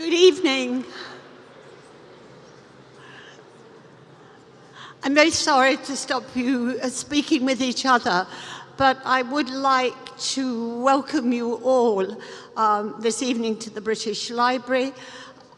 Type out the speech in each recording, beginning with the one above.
Good evening. I'm very sorry to stop you uh, speaking with each other, but I would like to welcome you all um, this evening to the British Library.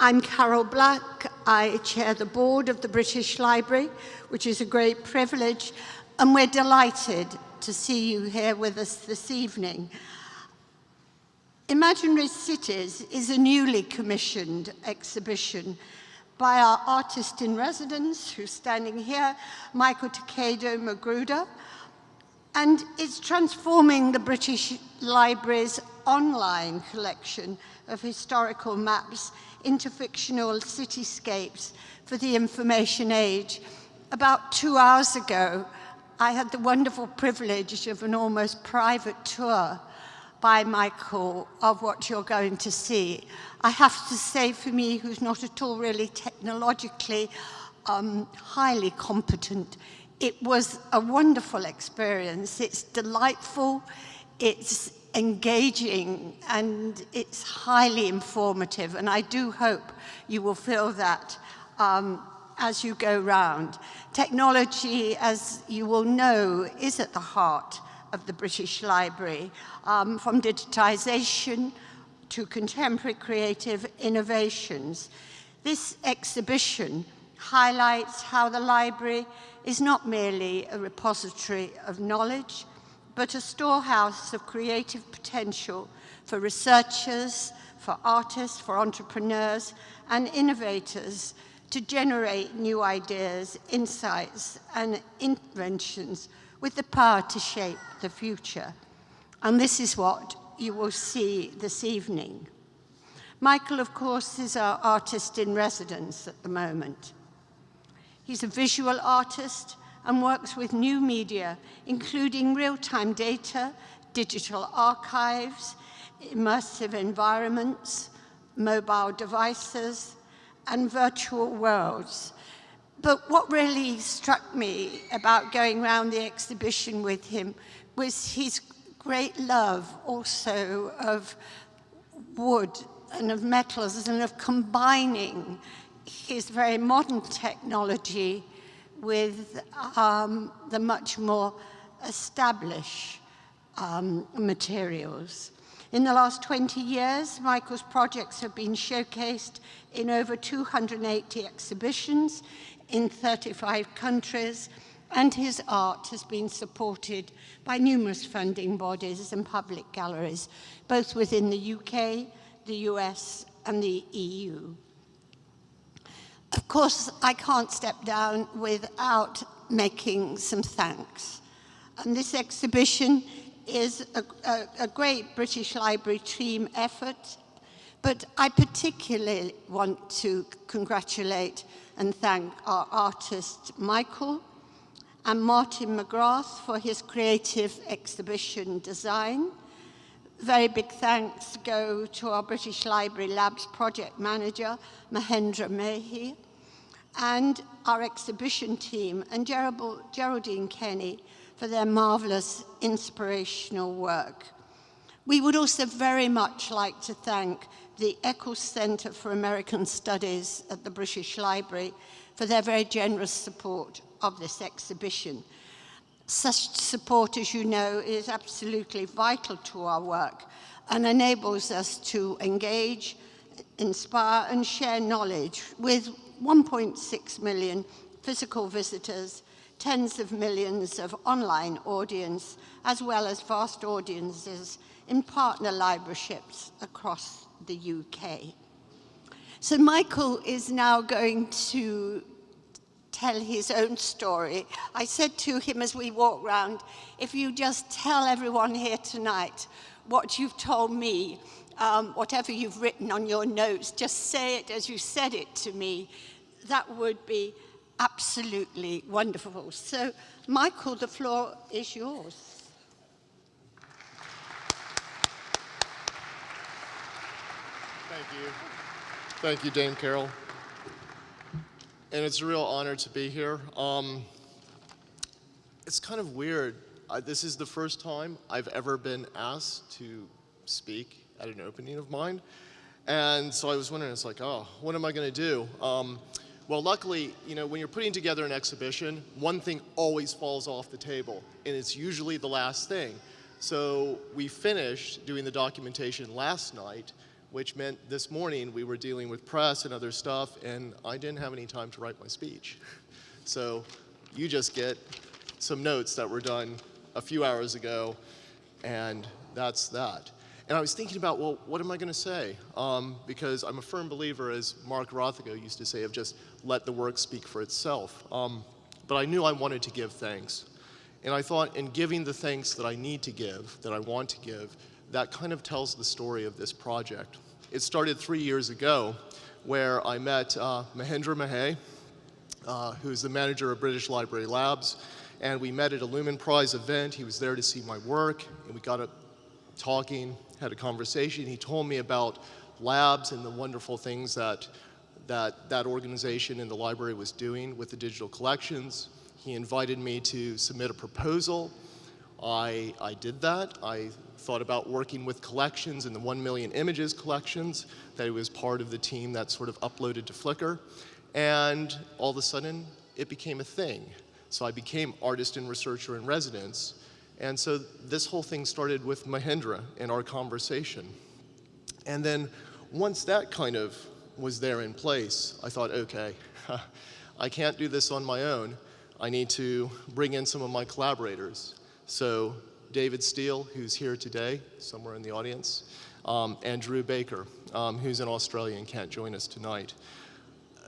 I'm Carol Black. I chair the board of the British Library, which is a great privilege, and we're delighted to see you here with us this evening. Imaginary Cities is a newly commissioned exhibition by our artist in residence, who's standing here, Michael Takeo Magruder, and it's transforming the British Library's online collection of historical maps into fictional cityscapes for the information age. About two hours ago, I had the wonderful privilege of an almost private tour by Michael of what you're going to see. I have to say for me, who's not at all really technologically um, highly competent, it was a wonderful experience. It's delightful, it's engaging, and it's highly informative. And I do hope you will feel that um, as you go round. Technology, as you will know, is at the heart of the British Library, um, from digitisation to contemporary creative innovations. This exhibition highlights how the library is not merely a repository of knowledge, but a storehouse of creative potential for researchers, for artists, for entrepreneurs, and innovators to generate new ideas, insights, and inventions with the power to shape the future. And this is what you will see this evening. Michael, of course, is our artist in residence at the moment. He's a visual artist and works with new media, including real-time data, digital archives, immersive environments, mobile devices, and virtual worlds but what really struck me about going around the exhibition with him was his great love also of wood and of metals and of combining his very modern technology with um, the much more established um, materials. In the last 20 years, Michael's projects have been showcased in over 280 exhibitions in 35 countries, and his art has been supported by numerous funding bodies and public galleries, both within the UK, the US, and the EU. Of course, I can't step down without making some thanks. And this exhibition is a, a, a great British Library team effort, but I particularly want to congratulate and thank our artist Michael and Martin McGrath for his creative exhibition design. Very big thanks go to our British Library Labs project manager, Mahendra Mahey, and our exhibition team and Geraldine Kenny for their marvellous inspirational work. We would also very much like to thank the Eccles Centre for American Studies at the British Library for their very generous support of this exhibition. Such support, as you know, is absolutely vital to our work and enables us to engage, inspire and share knowledge with 1.6 million physical visitors, tens of millions of online audience, as well as vast audiences in partner libraryships across the UK. So Michael is now going to tell his own story. I said to him as we walked round, if you just tell everyone here tonight what you've told me, um, whatever you've written on your notes, just say it as you said it to me, that would be absolutely wonderful. So, Michael, the floor is yours. Thank you. Thank you, Dame Carol. And it's a real honor to be here. Um, it's kind of weird. I, this is the first time I've ever been asked to speak at an opening of mine. And so I was wondering, it's like, oh, what am I going to do? Um, well, luckily, you know, when you're putting together an exhibition, one thing always falls off the table, and it's usually the last thing. So we finished doing the documentation last night, which meant this morning we were dealing with press and other stuff, and I didn't have any time to write my speech. So you just get some notes that were done a few hours ago, and that's that. And I was thinking about, well, what am I going to say? Um, because I'm a firm believer, as Mark Rothko used to say, of just let the work speak for itself. Um, but I knew I wanted to give thanks. And I thought in giving the thanks that I need to give, that I want to give, that kind of tells the story of this project. It started three years ago where I met uh, Mahendra Mahey, uh, who's the manager of British Library Labs, and we met at a Lumen Prize event. He was there to see my work, and we got up talking, had a conversation. He told me about labs and the wonderful things that that, that organization in the library was doing with the digital collections. He invited me to submit a proposal. I, I did that. I thought about working with collections and the 1 million images collections, that was part of the team that sort of uploaded to Flickr. And all of a sudden, it became a thing. So I became artist and researcher in residence. And so this whole thing started with Mahendra and our conversation. And then once that kind of was there in place, I thought, okay, I can't do this on my own. I need to bring in some of my collaborators. So David Steele, who's here today, somewhere in the audience, um, and Drew Baker, um, who's in Australia and can't join us tonight.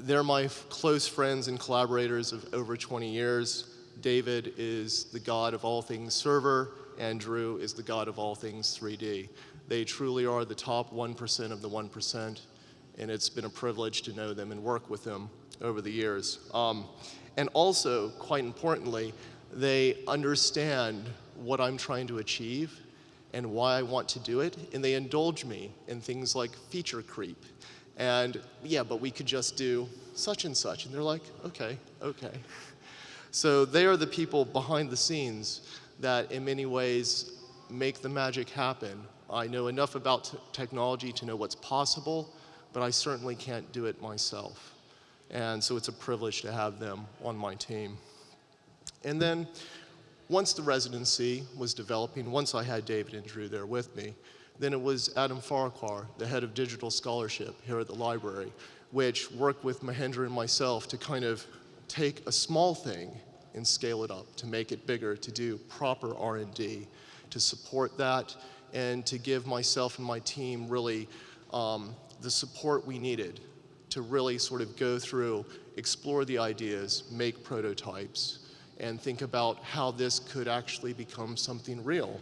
They're my close friends and collaborators of over 20 years. David is the God of all things server, and Drew is the God of all things 3D. They truly are the top 1% of the 1%, and it's been a privilege to know them and work with them over the years. Um, and also, quite importantly, they understand what I'm trying to achieve and why I want to do it, and they indulge me in things like feature creep. And yeah, but we could just do such and such. And they're like, okay, okay. So they are the people behind the scenes that in many ways make the magic happen. I know enough about technology to know what's possible, but I certainly can't do it myself. And so it's a privilege to have them on my team. And then once the residency was developing, once I had David and Drew there with me, then it was Adam Farquhar, the head of digital scholarship here at the library, which worked with Mahendra and myself to kind of take a small thing and scale it up to make it bigger, to do proper R&D, to support that, and to give myself and my team really um, the support we needed to really sort of go through, explore the ideas, make prototypes, and think about how this could actually become something real.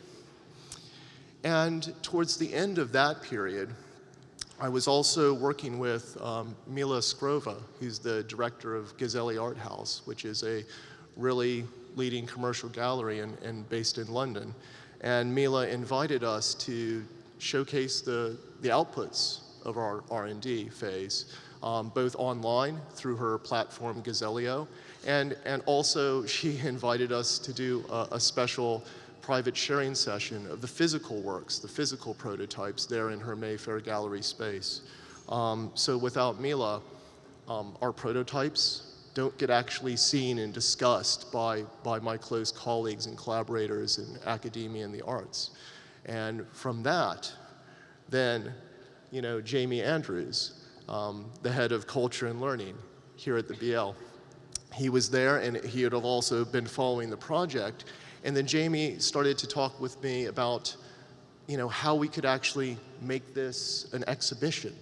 And towards the end of that period, I was also working with um, Mila Askarova, who's the director of Gazelli Art House, which is a really leading commercial gallery and, and based in London. And Mila invited us to showcase the, the outputs of our R&D phase, um, both online through her platform Gazellio, and, and also she invited us to do a, a special private sharing session of the physical works, the physical prototypes there in her Mayfair gallery space. Um, so without Mila, um, our prototypes don't get actually seen and discussed by, by my close colleagues and collaborators in academia and the arts. And from that, then, you know, Jamie Andrews, um, the head of culture and learning here at the BL, he was there and he had also been following the project and then Jamie started to talk with me about, you know, how we could actually make this an exhibition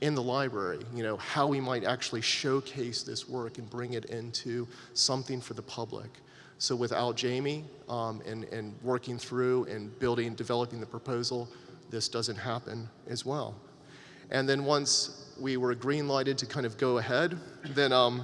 in the library, you know, how we might actually showcase this work and bring it into something for the public. So without Jamie um, and, and working through and building, developing the proposal, this doesn't happen as well. And then once we were green lighted to kind of go ahead, then um,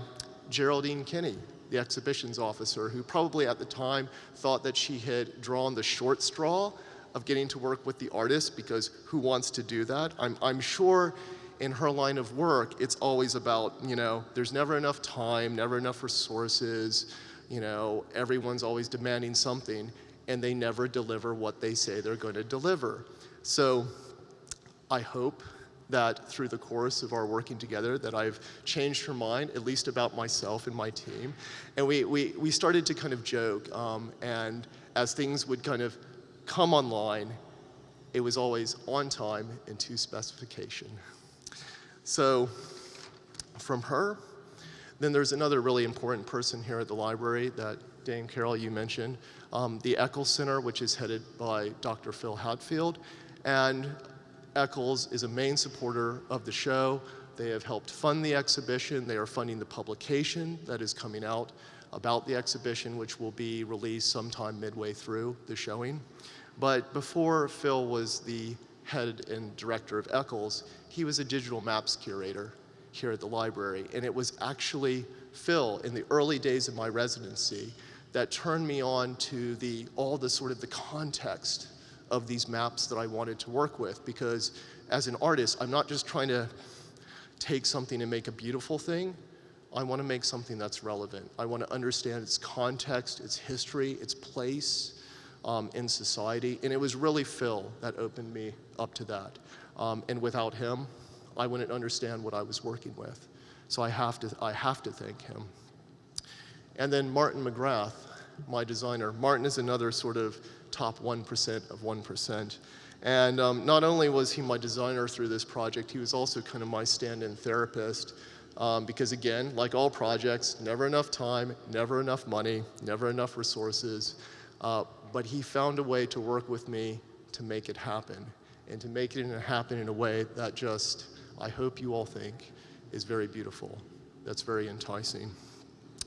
Geraldine Kinney the exhibitions officer, who probably at the time thought that she had drawn the short straw of getting to work with the artist because who wants to do that? I'm, I'm sure in her line of work, it's always about, you know, there's never enough time, never enough resources, you know, everyone's always demanding something and they never deliver what they say they're going to deliver. So I hope that through the course of our working together that I've changed her mind, at least about myself and my team. And we, we, we started to kind of joke, um, and as things would kind of come online, it was always on time and to specification. So from her, then there's another really important person here at the library that Dame Carol you mentioned, um, the Eccles Center, which is headed by Dr. Phil Hatfield. And Eccles is a main supporter of the show. They have helped fund the exhibition. They are funding the publication that is coming out about the exhibition, which will be released sometime midway through the showing. But before Phil was the head and director of Eccles, he was a digital maps curator here at the library. And it was actually Phil in the early days of my residency that turned me on to the, all the sort of the context of these maps that I wanted to work with because as an artist, I'm not just trying to take something and make a beautiful thing. I want to make something that's relevant. I want to understand its context, its history, its place um, in society. And it was really Phil that opened me up to that. Um, and without him, I wouldn't understand what I was working with. So I have to, I have to thank him. And then Martin McGrath, my designer. Martin is another sort of top 1% of 1%. And um, not only was he my designer through this project, he was also kind of my stand-in therapist. Um, because again, like all projects, never enough time, never enough money, never enough resources. Uh, but he found a way to work with me to make it happen and to make it happen in a way that just, I hope you all think, is very beautiful. That's very enticing.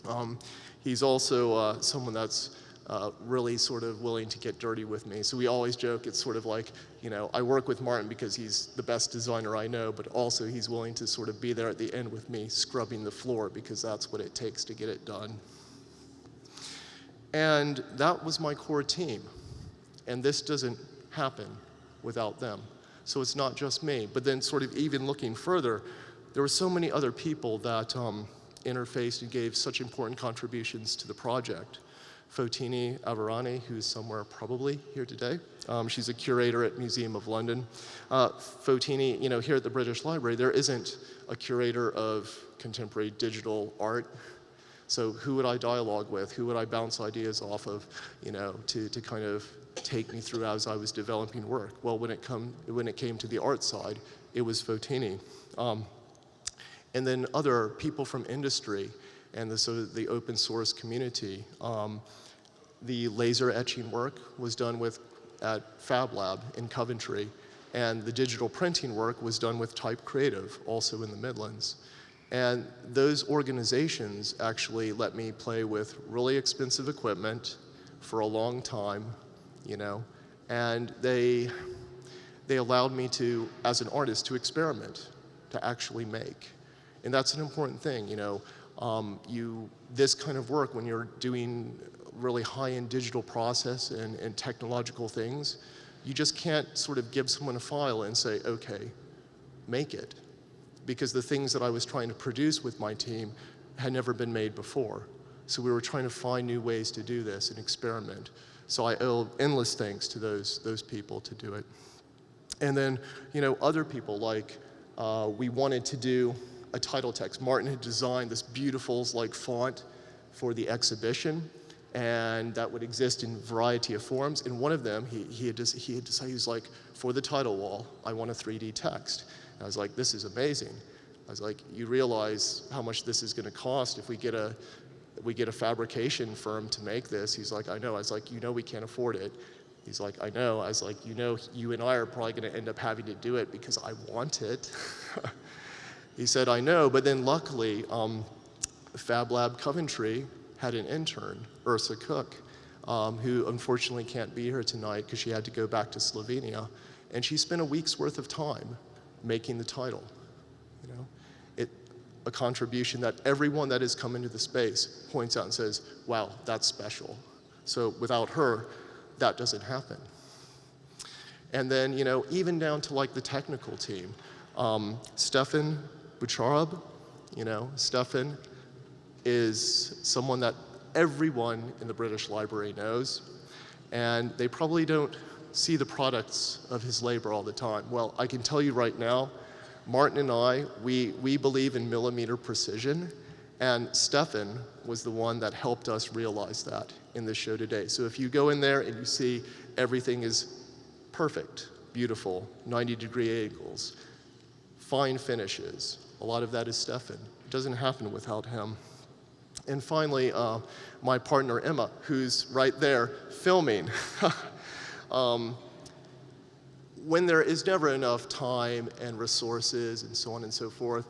Um, he's also uh, someone that's uh, really sort of willing to get dirty with me. So we always joke, it's sort of like, you know, I work with Martin because he's the best designer I know, but also he's willing to sort of be there at the end with me scrubbing the floor because that's what it takes to get it done. And that was my core team. And this doesn't happen without them. So it's not just me. But then sort of even looking further, there were so many other people that um, interfaced and gave such important contributions to the project. Fotini Aravani, who's somewhere probably here today. Um, she's a curator at Museum of London. Uh, Fotini, you know, here at the British Library, there isn't a curator of contemporary digital art. So who would I dialogue with? Who would I bounce ideas off of, you know, to, to kind of take me through as I was developing work? Well, when it, come, when it came to the art side, it was Fotini. Um, and then other people from industry and the, so the open source community. Um, the laser etching work was done with at Fab Lab in Coventry, and the digital printing work was done with Type Creative, also in the Midlands. And those organizations actually let me play with really expensive equipment for a long time, you know, and they, they allowed me to, as an artist, to experiment, to actually make. And that's an important thing, you know. Um, you, this kind of work, when you're doing really high-end digital process and, and technological things, you just can't sort of give someone a file and say, okay, make it. Because the things that I was trying to produce with my team had never been made before. So we were trying to find new ways to do this and experiment. So I owe endless thanks to those, those people to do it. And then, you know, other people like uh, we wanted to do a title text. Martin had designed this beautiful like font for the exhibition and that would exist in a variety of forms. In one of them, he, he, had, just, he had decided, he was like, for the title wall, I want a 3D text. And I was like, this is amazing. I was like, you realize how much this is gonna cost if we get a, we get a fabrication firm to make this. He's like, I know. I was like, you know we can't afford it. He's like, I know. I was like, you know, you and I are probably gonna end up having to do it because I want it. He said, I know, but then luckily, um, Fab Lab Coventry had an intern, Ursa Cook, um, who unfortunately can't be here tonight because she had to go back to Slovenia. And she spent a week's worth of time making the title. You know, it, a contribution that everyone that has come into the space points out and says, wow, that's special. So without her, that doesn't happen. And then, you know, even down to like the technical team. Um, Stefan Bucharab, you know, Stefan is someone that everyone in the British Library knows, and they probably don't see the products of his labor all the time. Well, I can tell you right now, Martin and I, we, we believe in millimeter precision, and Stefan was the one that helped us realize that in the show today. So if you go in there and you see everything is perfect, beautiful, 90 degree angles, fine finishes, a lot of that is Stefan. It doesn't happen without him. And finally, uh, my partner Emma, who's right there filming. um, when there is never enough time and resources and so on and so forth,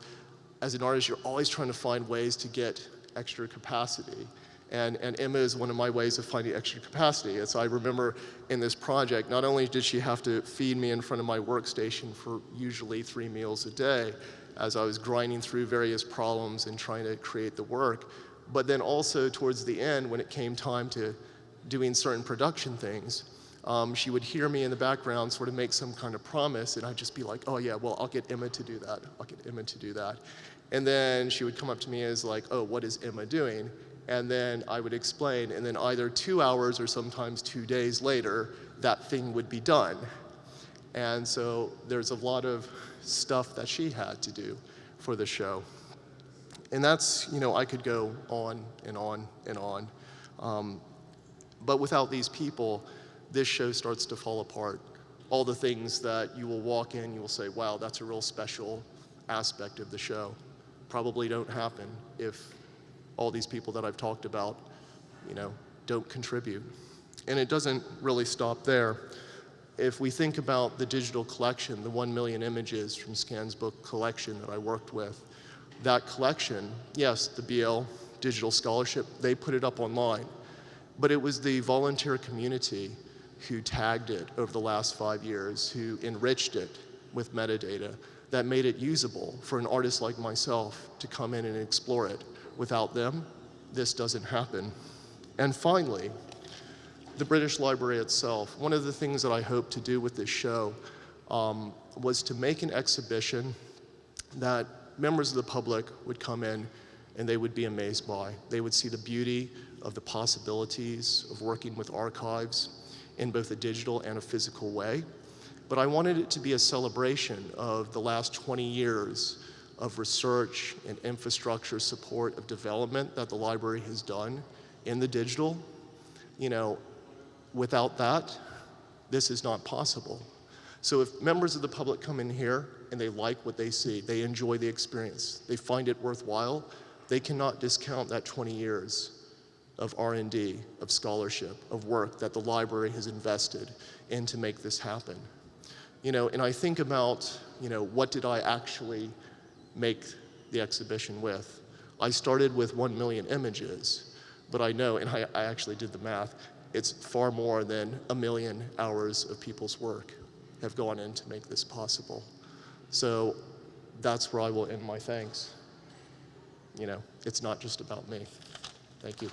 as an artist, you're always trying to find ways to get extra capacity. And, and Emma is one of my ways of finding extra capacity. So I remember in this project, not only did she have to feed me in front of my workstation for usually three meals a day, as I was grinding through various problems and trying to create the work, but then also towards the end, when it came time to doing certain production things, um, she would hear me in the background sort of make some kind of promise, and I'd just be like, oh yeah, well, I'll get Emma to do that. I'll get Emma to do that. And then she would come up to me as like, oh, what is Emma doing? And then I would explain, and then either two hours or sometimes two days later, that thing would be done. And so there's a lot of stuff that she had to do for the show. And that's, you know, I could go on and on and on. Um, but without these people, this show starts to fall apart. All the things that you will walk in, you will say, wow, that's a real special aspect of the show. Probably don't happen if all these people that I've talked about, you know, don't contribute. And it doesn't really stop there. If we think about the digital collection, the 1 million images from Scan's book collection that I worked with, that collection, yes, the BL Digital Scholarship, they put it up online. But it was the volunteer community who tagged it over the last five years, who enriched it with metadata that made it usable for an artist like myself to come in and explore it. Without them, this doesn't happen. And finally, the British Library itself. One of the things that I hope to do with this show um, was to make an exhibition that members of the public would come in and they would be amazed by. They would see the beauty of the possibilities of working with archives, in both a digital and a physical way. But I wanted it to be a celebration of the last 20 years of research and infrastructure support of development that the library has done in the digital. You know, without that, this is not possible. So if members of the public come in here and they like what they see, they enjoy the experience, they find it worthwhile, they cannot discount that 20 years of R&D, of scholarship, of work that the library has invested in to make this happen. You know, and I think about, you know, what did I actually make the exhibition with? I started with one million images, but I know, and I, I actually did the math, it's far more than a million hours of people's work have gone in to make this possible. So that's where I will end my thanks. You know, it's not just about me. Thank you.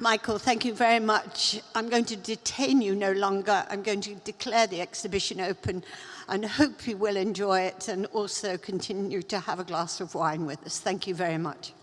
Michael, thank you very much. I'm going to detain you no longer. I'm going to declare the exhibition open and hope you will enjoy it and also continue to have a glass of wine with us. Thank you very much.